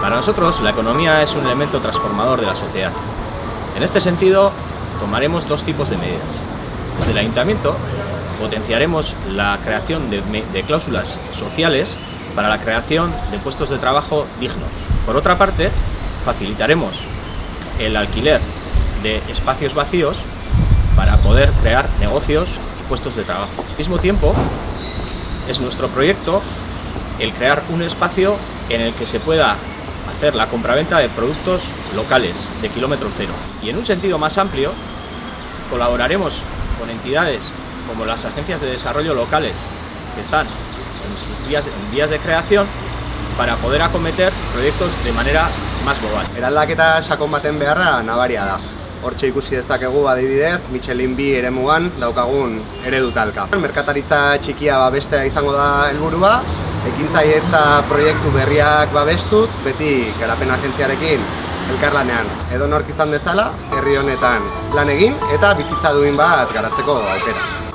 Para nosotros, la economía es un elemento transformador de la sociedad. En este sentido, tomaremos dos tipos de medidas. Desde el Ayuntamiento, potenciaremos la creación de, de cláusulas sociales para la creación de puestos de trabajo dignos. Por otra parte, facilitaremos el alquiler de espacios vacíos para poder crear negocios y puestos de trabajo. Al mismo tiempo, es nuestro proyecto el crear un espacio en el que se pueda hacer la compraventa de productos locales de kilómetro cero. Y en un sentido más amplio, colaboraremos con entidades como las agencias de desarrollo locales que están en sus vías, en vías de creación para poder acometer proiektos de manera más global. Eraldaketa sakon baten beharra nabaria da. Hortxe ikusi dezakegu adibidez, Michelin bi eremugan daukagun eredu talka. Merkataritza txikia babestea izango da helburua, ekintzailetza proiektu berriak babestuz, beti garapen agentziarekin elkarlanean. Edo nork izan dezala, herri honetan lan egin eta bizitza duin bat garatzeko aukera.